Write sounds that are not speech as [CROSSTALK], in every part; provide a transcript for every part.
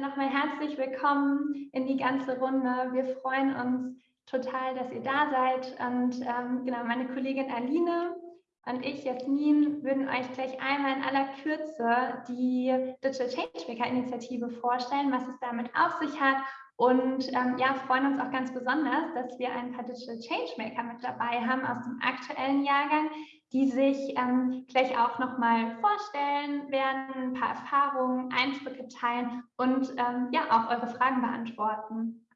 Nochmal herzlich willkommen in die ganze Runde. Wir freuen uns total, dass ihr da seid. Und ähm, genau, meine Kollegin Aline und ich, Jasmin, würden euch gleich einmal in aller Kürze die Digital Changemaker Initiative vorstellen, was es damit auf sich hat und ähm, ja, freuen uns auch ganz besonders, dass wir ein paar Digital Changemaker mit dabei haben aus dem aktuellen Jahrgang, die sich ähm, gleich auch nochmal vorstellen werden, ein paar Erfahrungen, Eindrücke teilen und ähm, ja, auch eure Fragen beantworten.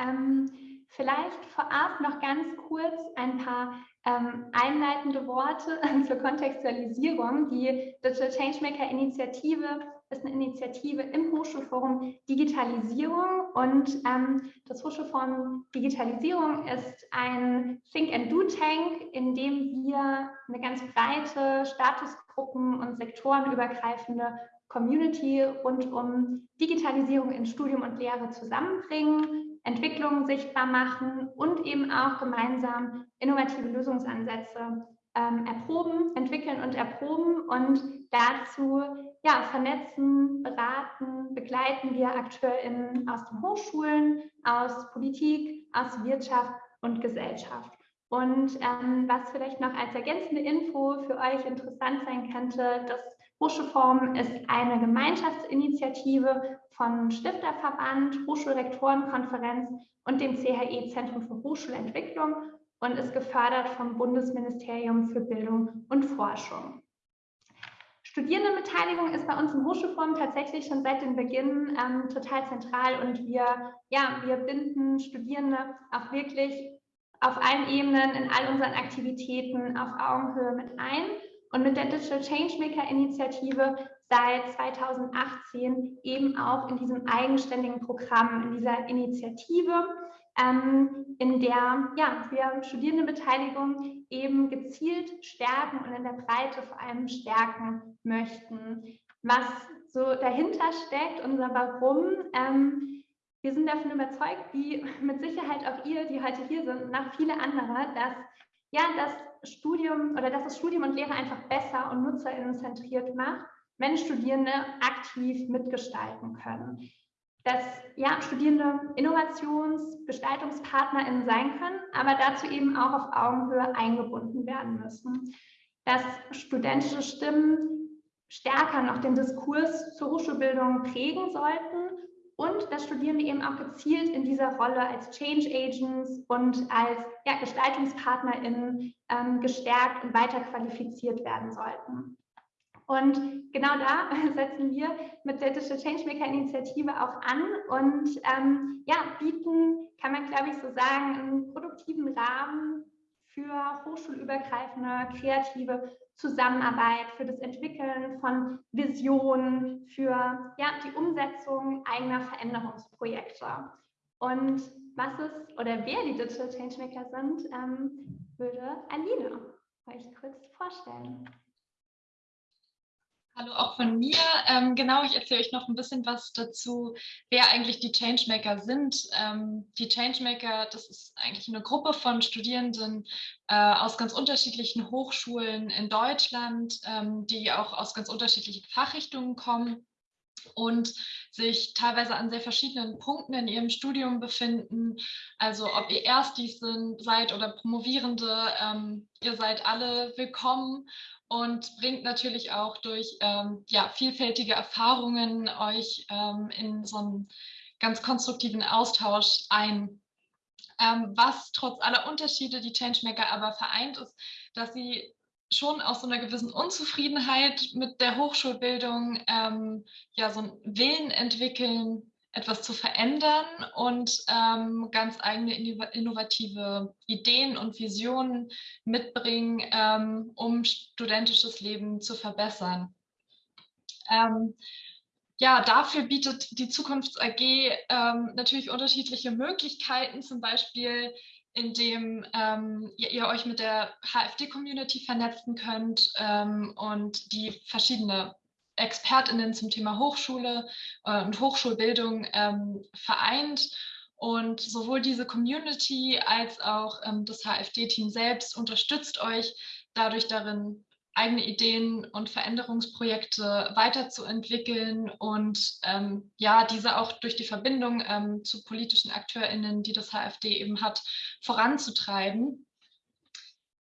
Ähm, vielleicht vorab noch ganz kurz ein paar ähm, einleitende Worte [LAUGHS] zur Kontextualisierung. Die Digital Changemaker Initiative ist eine Initiative im Hochschulforum Digitalisierung und ähm, das Hochschulforum Digitalisierung ist ein Think and Do Tank, in dem wir eine ganz breite Statusgruppen und sektorenübergreifende Community rund um Digitalisierung in Studium und Lehre zusammenbringen, Entwicklungen sichtbar machen und eben auch gemeinsam innovative Lösungsansätze ähm, erproben, entwickeln und erproben und dazu ja, vernetzen, beraten, begleiten wir AkteurInnen aus den Hochschulen, aus Politik, aus Wirtschaft und Gesellschaft. Und ähm, was vielleicht noch als ergänzende Info für euch interessant sein könnte, das Hochschulforum ist eine Gemeinschaftsinitiative von Stifterverband, Hochschulrektorenkonferenz und dem CHE Zentrum für Hochschulentwicklung und ist gefördert vom Bundesministerium für Bildung und Forschung. Studierendenbeteiligung ist bei uns im Hochschulforum tatsächlich schon seit dem Beginn ähm, total zentral und wir, ja, wir binden Studierende auch wirklich auf allen Ebenen in all unseren Aktivitäten auf Augenhöhe mit ein. Und mit der Digital Changemaker Initiative seit 2018 eben auch in diesem eigenständigen Programm, in dieser Initiative, ähm, in der ja, wir Studierendenbeteiligung eben gezielt stärken und in der Breite vor allem stärken möchten. Was so dahinter steckt, unser Warum, ähm, wir sind davon überzeugt, wie mit Sicherheit auch ihr, die heute hier sind, und auch viele andere, dass ja, das Studium oder dass das Studium und Lehre einfach besser und nutzerinnenzentriert macht, wenn Studierende aktiv mitgestalten können dass ja, Studierende Innovations-, GestaltungspartnerInnen sein können, aber dazu eben auch auf Augenhöhe eingebunden werden müssen. Dass studentische Stimmen stärker noch den Diskurs zur Hochschulbildung prägen sollten und dass Studierende eben auch gezielt in dieser Rolle als Change Agents und als ja, GestaltungspartnerInnen ähm, gestärkt und weiter qualifiziert werden sollten. Und genau da [LAUGHS] setzen wir mit der Digital Changemaker Initiative auch an und ähm, ja, bieten, kann man glaube ich so sagen, einen produktiven Rahmen für hochschulübergreifende kreative Zusammenarbeit, für das Entwickeln von Visionen, für ja, die Umsetzung eigener Veränderungsprojekte. Und was ist oder wer die Digital Changemaker sind, ähm, würde Aline euch kurz vorstellen. Hallo auch von mir. Ähm, genau, ich erzähle euch noch ein bisschen was dazu, wer eigentlich die Changemaker sind. Ähm, die Changemaker, das ist eigentlich eine Gruppe von Studierenden äh, aus ganz unterschiedlichen Hochschulen in Deutschland, ähm, die auch aus ganz unterschiedlichen Fachrichtungen kommen und sich teilweise an sehr verschiedenen Punkten in ihrem Studium befinden. Also ob ihr Erstis sind, seid oder Promovierende, ähm, ihr seid alle willkommen und bringt natürlich auch durch ähm, ja, vielfältige Erfahrungen euch ähm, in so einen ganz konstruktiven Austausch ein. Ähm, was trotz aller Unterschiede die Changemaker aber vereint, ist, dass sie schon aus so einer gewissen Unzufriedenheit mit der Hochschulbildung ähm, ja so einen Willen entwickeln, etwas zu verändern und ähm, ganz eigene innovative Ideen und Visionen mitbringen, ähm, um studentisches Leben zu verbessern. Ähm, ja, dafür bietet die Zukunfts AG ähm, natürlich unterschiedliche Möglichkeiten, zum Beispiel indem ähm, ihr, ihr, euch mit der HFD-Community vernetzen könnt ähm, und die verschiedene ExpertInnen zum Thema Hochschule äh, und Hochschulbildung ähm, vereint. Und sowohl diese Community als auch ähm, das HFD-Team selbst unterstützt euch dadurch darin, eigene Ideen und Veränderungsprojekte weiterzuentwickeln und ähm, ja, diese auch durch die Verbindung ähm, zu politischen AkteurInnen, die das HFD eben hat, voranzutreiben.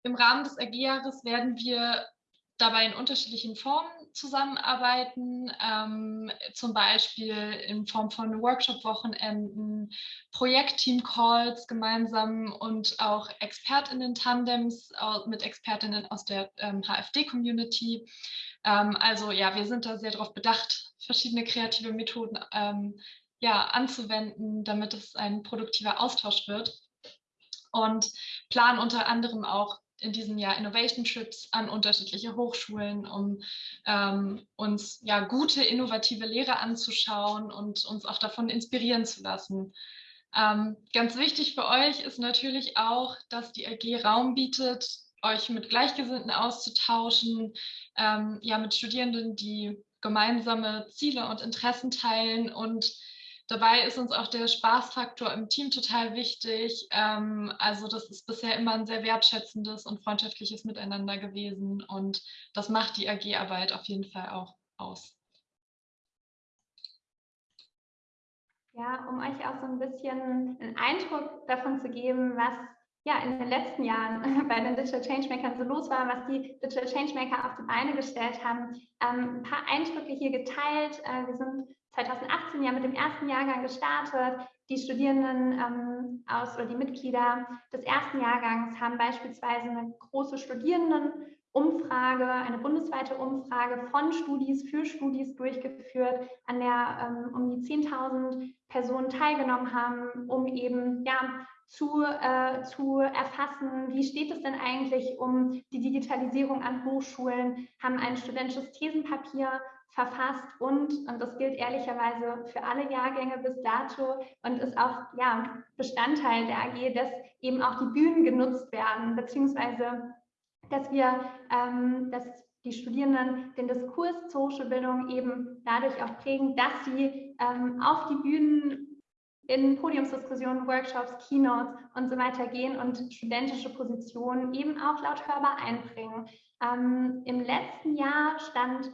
Im Rahmen des AG-Jahres werden wir dabei in unterschiedlichen Formen zusammenarbeiten, ähm, zum Beispiel in Form von Workshop-Wochenenden, Projektteam-Calls gemeinsam und auch ExpertInnen-Tandems mit ExpertInnen aus der ähm, HFD-Community. Ähm, also ja, wir sind da sehr darauf bedacht, verschiedene kreative Methoden ähm, ja, anzuwenden, damit es ein produktiver Austausch wird. Und planen unter anderem auch in diesem Jahr Innovation Trips an unterschiedliche Hochschulen, um ähm, uns ja gute, innovative Lehre anzuschauen und uns auch davon inspirieren zu lassen. Ähm, ganz wichtig für euch ist natürlich auch, dass die AG Raum bietet, euch mit Gleichgesinnten auszutauschen, ähm, ja mit Studierenden, die gemeinsame Ziele und Interessen teilen und Dabei ist uns auch der Spaßfaktor im Team total wichtig. Ähm, also das ist bisher immer ein sehr wertschätzendes und freundschaftliches Miteinander gewesen und das macht die AG-Arbeit auf jeden Fall auch aus. Ja, um euch auch so ein bisschen einen Eindruck davon zu geben, was ja in den letzten Jahren [LAUGHS] bei den Digital Changemakern so los war, was die Digital Changemaker auf die Beine gestellt haben. Ähm, ein paar Eindrücke hier geteilt. Äh, wir sind 2018 ja mit dem ersten Jahrgang gestartet. Die Studierenden ähm, aus oder die Mitglieder des ersten Jahrgangs haben beispielsweise eine große Studierendenumfrage, eine bundesweite Umfrage von Studis für Studis durchgeführt, an der ähm, um die 10.000 Personen teilgenommen haben, um eben ja, zu, äh, zu erfassen, wie steht es denn eigentlich um die Digitalisierung an Hochschulen, haben ein studentisches Thesenpapier verfasst und, und das gilt ehrlicherweise für alle Jahrgänge bis dato und ist auch ja, Bestandteil der AG, dass eben auch die Bühnen genutzt werden, beziehungsweise dass wir, ähm, dass die Studierenden den Diskurs zur Hochschulbildung eben dadurch auch prägen, dass sie ähm, auf die Bühnen in Podiumsdiskussionen, Workshops, Keynotes und so weiter gehen und studentische Positionen eben auch laut hörbar einbringen. Ähm, Im letzten Jahr stand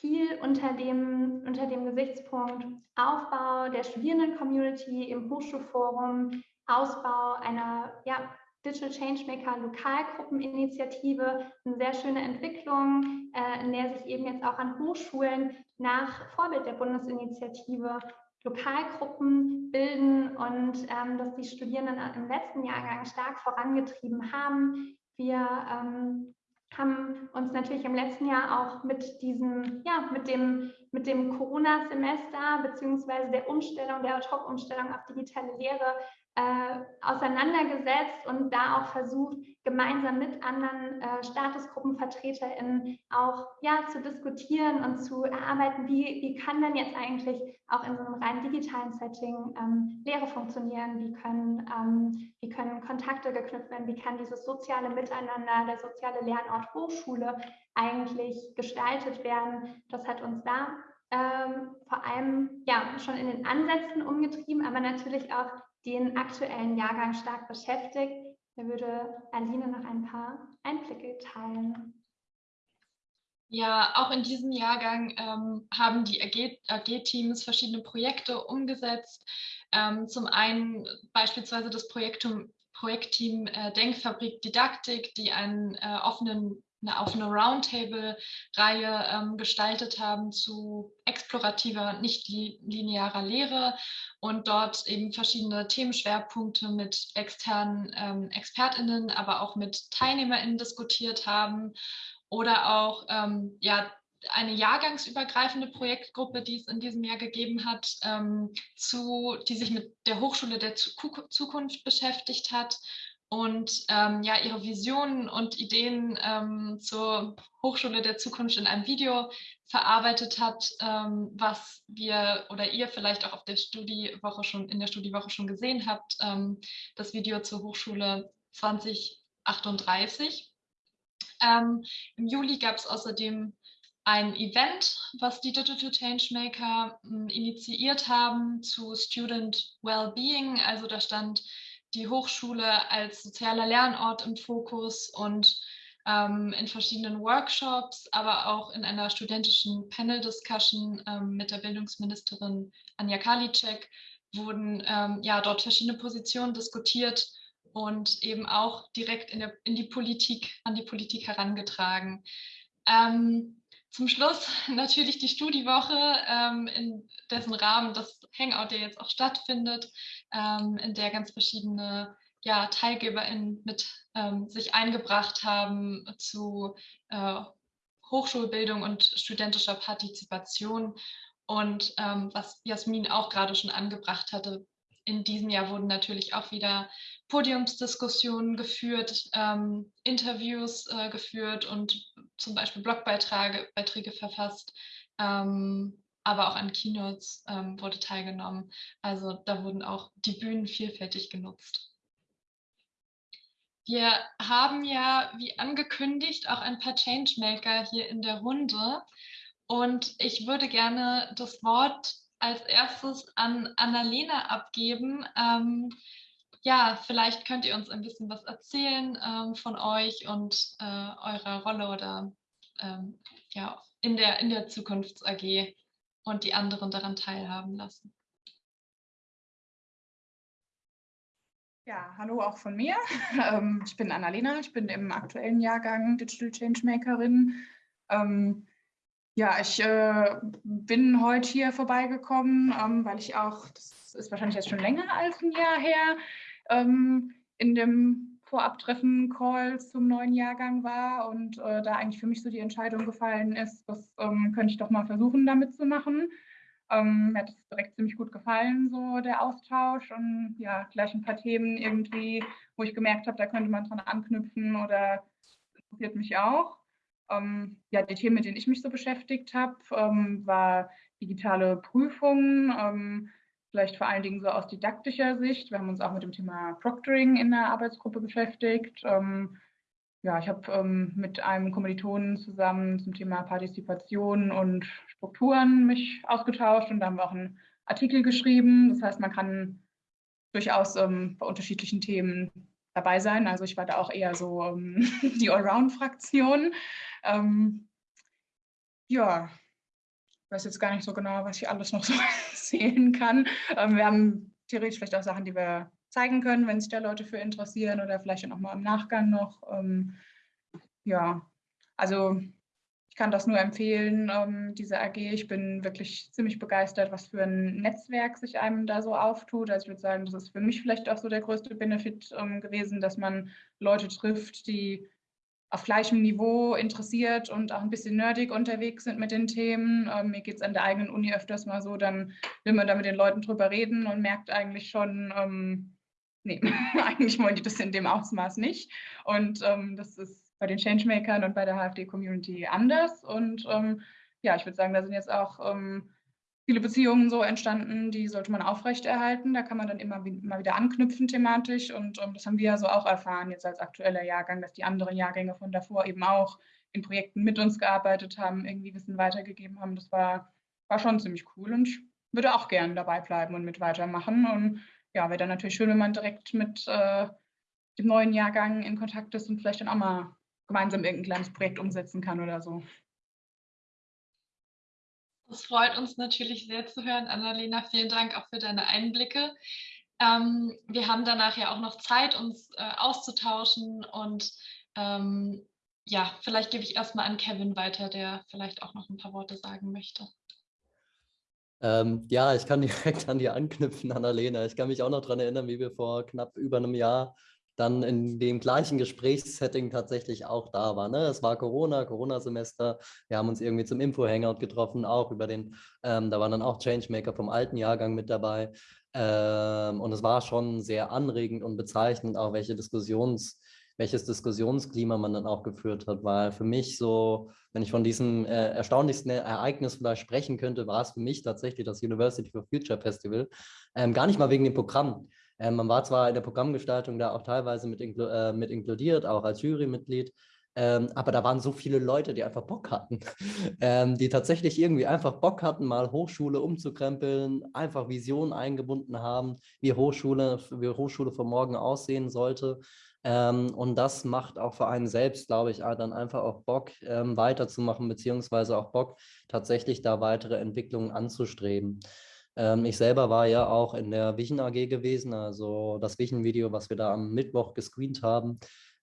viel unter dem, unter dem Gesichtspunkt Aufbau der Studierenden-Community im Hochschulforum, Ausbau einer ja, Digital Changemaker Lokalgruppeninitiative, eine sehr schöne Entwicklung, äh, in der sich eben jetzt auch an Hochschulen nach Vorbild der Bundesinitiative Lokalgruppen bilden und ähm, dass die Studierenden im letzten Jahrgang stark vorangetrieben haben. Wir ähm, haben uns natürlich im letzten Jahr auch mit diesem, ja, mit dem, mit dem Corona-Semester beziehungsweise der Umstellung, der Ad-Hoc-Umstellung auf digitale Lehre äh, auseinandergesetzt und da auch versucht, gemeinsam mit anderen äh, StatusgruppenvertreterInnen auch ja, zu diskutieren und zu erarbeiten, wie, wie kann denn jetzt eigentlich auch in so einem rein digitalen Setting ähm, Lehre funktionieren, wie können, ähm, wie können Kontakte geknüpft werden, wie kann dieses soziale Miteinander, der soziale Lernort Hochschule eigentlich gestaltet werden. Das hat uns da ähm, vor allem ja schon in den Ansätzen umgetrieben, aber natürlich auch den aktuellen Jahrgang stark beschäftigt. Da würde Aline noch ein paar Einblicke teilen. Ja, auch in diesem Jahrgang ähm, haben die AG-Teams verschiedene Projekte umgesetzt. Ähm, zum einen beispielsweise das Projektum, Projektteam äh, Denkfabrik Didaktik, die einen äh, offenen eine offene Roundtable-Reihe ähm, gestaltet haben zu explorativer, nicht linearer Lehre und dort eben verschiedene Themenschwerpunkte mit externen ähm, ExpertInnen, aber auch mit TeilnehmerInnen diskutiert haben oder auch ähm, ja, eine jahrgangsübergreifende Projektgruppe, die es in diesem Jahr gegeben hat, ähm, zu, die sich mit der Hochschule der Zukunft beschäftigt hat und ähm, ja, ihre Visionen und Ideen ähm, zur Hochschule der Zukunft in einem Video verarbeitet hat, ähm, was wir oder ihr vielleicht auch auf der Studiewoche schon in der Studiewoche schon gesehen habt, ähm, das Video zur Hochschule 2038. Ähm, Im Juli gab es außerdem ein Event, was die Digital Changemaker hm, initiiert haben zu Student Wellbeing. Also da stand die Hochschule als sozialer Lernort im Fokus und ähm, in verschiedenen Workshops, aber auch in einer studentischen Panel-Discussion ähm, mit der Bildungsministerin Anja Karliczek wurden ähm, ja dort verschiedene Positionen diskutiert und eben auch direkt in, der, in die Politik, an die Politik herangetragen. Ähm, zum Schluss natürlich die Studiewoche, ähm, in dessen Rahmen das Hangout ja jetzt auch stattfindet, ähm, in der ganz verschiedene ja, TeilgeberInnen mit ähm, sich eingebracht haben zu äh, Hochschulbildung und studentischer Partizipation. Und ähm, was Jasmin auch gerade schon angebracht hatte, in diesem Jahr wurden natürlich auch wieder Podiumsdiskussionen geführt, ähm, Interviews äh, geführt und zum Beispiel Blogbeiträge Beiträge verfasst. Ähm, aber auch an Keynotes ähm, wurde teilgenommen. Also da wurden auch die Bühnen vielfältig genutzt. Wir haben ja, wie angekündigt, auch ein paar Changemaker hier in der Runde. Und ich würde gerne das Wort als erstes an Annalena abgeben. Ähm, ja, vielleicht könnt ihr uns ein bisschen was erzählen ähm, von euch und äh, eurer Rolle oder ähm, ja, in der, in der Zukunfts AG und die anderen daran teilhaben lassen. Ja, hallo auch von mir. [LAUGHS] Ähm, ich bin Annalena, ich bin im aktuellen Jahrgang Digital Changemakerin. Ähm, ja, ich äh, bin heute hier vorbeigekommen, ähm, weil ich auch, das ist wahrscheinlich jetzt schon länger als ein Jahr her, ähm, in dem Vorabtreffen Call zum neuen Jahrgang war und äh, da eigentlich für mich so die Entscheidung gefallen ist, das ähm, könnte ich doch mal versuchen, damit zu machen. Ähm, mir hat es direkt ziemlich gut gefallen, so der Austausch und ja, gleich ein paar Themen irgendwie, wo ich gemerkt habe, da könnte man dran anknüpfen oder interessiert mich auch. Ähm, ja, die Themen, mit denen ich mich so beschäftigt habe, ähm, war digitale Prüfungen, ähm, vielleicht vor allen Dingen so aus didaktischer Sicht. Wir haben uns auch mit dem Thema Proctoring in der Arbeitsgruppe beschäftigt. Ähm, ja, ich habe ähm, mit einem Kommilitonen zusammen zum Thema Partizipation und Strukturen mich ausgetauscht und da haben wir auch einen Artikel geschrieben. Das heißt, man kann durchaus ähm, bei unterschiedlichen Themen dabei sein. Also ich war da auch eher so ähm, [LAUGHS] die Allround-Fraktion. Ähm, ja, ich weiß jetzt gar nicht so genau, was ich alles noch [LAUGHS] so erzählen kann. Ähm, wir haben theoretisch vielleicht auch Sachen, die wir zeigen können, wenn sich da Leute für interessieren oder vielleicht auch mal im Nachgang noch. Ähm, ja, also ich kann das nur empfehlen, ähm, diese AG. Ich bin wirklich ziemlich begeistert, was für ein Netzwerk sich einem da so auftut. Also ich würde sagen, das ist für mich vielleicht auch so der größte Benefit ähm, gewesen, dass man Leute trifft, die auf gleichem Niveau interessiert und auch ein bisschen nerdig unterwegs sind mit den Themen. Ähm, mir geht es an der eigenen Uni öfters mal so, dann will man da mit den Leuten drüber reden und merkt eigentlich schon, ähm, nee, [LAUGHS] eigentlich wollen die das in dem Ausmaß nicht. Und ähm, das ist bei den Changemakern und bei der HFD-Community anders. Und ähm, ja, ich würde sagen, da sind jetzt auch ähm, viele Beziehungen so entstanden, die sollte man aufrechterhalten. Da kann man dann immer, immer wieder anknüpfen thematisch. Und um, das haben wir ja so auch erfahren jetzt als aktueller Jahrgang, dass die anderen Jahrgänge von davor eben auch in Projekten mit uns gearbeitet haben, irgendwie Wissen weitergegeben haben. Das war, war schon ziemlich cool und ich würde auch gerne dabei bleiben und mit weitermachen. Und ja, wäre dann natürlich schön, wenn man direkt mit äh, dem neuen Jahrgang in Kontakt ist und vielleicht dann auch mal gemeinsam irgendein kleines Projekt umsetzen kann oder so. Das freut uns natürlich sehr zu hören, Annalena. Vielen Dank auch für deine Einblicke. Ähm, wir haben danach ja auch noch Zeit, uns äh, auszutauschen und ähm, ja, vielleicht gebe ich erstmal an Kevin weiter, der vielleicht auch noch ein paar Worte sagen möchte. Ähm, ja, ich kann [LAUGHS] direkt an dir anknüpfen, Annalena. Ich kann mich auch noch daran erinnern, wie wir vor knapp über einem Jahr dann in dem gleichen Gesprächssetting tatsächlich auch da war. Ne? Es war Corona, Corona-Semester. Wir haben uns irgendwie zum Info-Hangout getroffen, auch über den, ähm, da waren dann auch Changemaker vom alten Jahrgang mit dabei. Ähm, und es war schon sehr anregend und bezeichnend, auch welche Diskussions, welches Diskussionsklima man dann auch geführt hat, weil für mich so, wenn ich von diesem äh, erstaunlichsten Ereignis vielleicht sprechen könnte, war es für mich tatsächlich das University for Future Festival. Ähm, gar nicht mal wegen dem Programm, ähm, man war zwar in der Programmgestaltung da auch teilweise mit, inklu äh, mit inkludiert, auch als Jurymitglied, ähm, aber da waren so viele Leute, die einfach Bock hatten, [LAUGHS] ähm, die tatsächlich irgendwie einfach Bock hatten, mal Hochschule umzukrempeln, einfach Visionen eingebunden haben, wie Hochschule, wie Hochschule von morgen aussehen sollte. Ähm, und das macht auch für einen selbst, glaube ich, dann einfach auch Bock ähm, weiterzumachen, beziehungsweise auch Bock, tatsächlich da weitere Entwicklungen anzustreben. Ähm, ich selber war ja auch in der Vision AG gewesen, also das Vision-Video, was wir da am Mittwoch gescreent haben,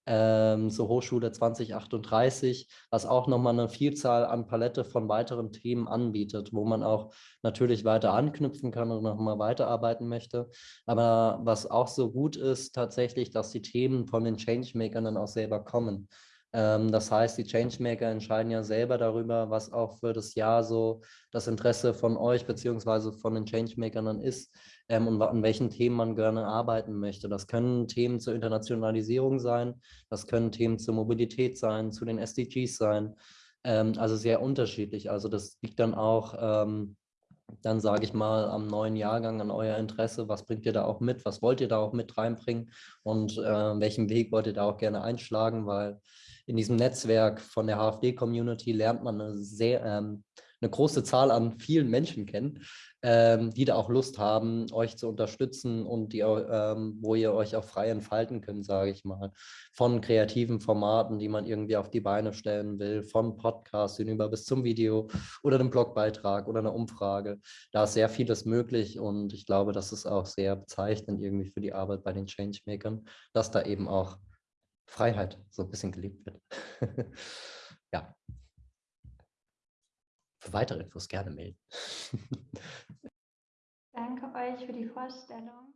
ähm, zur Hochschule 2038, was auch nochmal eine Vielzahl an Palette von weiteren Themen anbietet, wo man auch natürlich weiter anknüpfen kann und nochmal weiterarbeiten möchte. Aber was auch so gut ist, tatsächlich, dass die Themen von den Changemakern dann auch selber kommen. Ähm, das heißt, die Changemaker entscheiden ja selber darüber, was auch für das Jahr so das Interesse von euch beziehungsweise von den Changemakern dann ist ähm, und an welchen Themen man gerne arbeiten möchte. Das können Themen zur Internationalisierung sein, das können Themen zur Mobilität sein, zu den SDGs sein. Ähm, also sehr unterschiedlich. Also das liegt dann auch dann sage ich mal am neuen Jahrgang an euer Interesse, was bringt ihr da auch mit, was wollt ihr da auch mit reinbringen und äh, welchen Weg wollt ihr da auch gerne einschlagen, weil in diesem Netzwerk von der HFD-Community lernt man eine sehr ähm, eine große Zahl an vielen Menschen kennen, ähm, die da auch Lust haben, euch zu unterstützen und die, ähm, wo ihr euch auch frei entfalten könnt, sage ich mal. Von kreativen Formaten, die man irgendwie auf die Beine stellen will, von Podcasts hinüber bis zum Video oder einem Blogbeitrag oder einer Umfrage. Da ist sehr vieles möglich und ich glaube, das ist auch sehr bezeichnend irgendwie für die Arbeit bei den Changemakern, dass da eben auch Freiheit so ein bisschen gelebt wird. [LAUGHS] ja. Für weitere Infos gerne melden. [LAUGHS] Danke euch für die Vorstellung.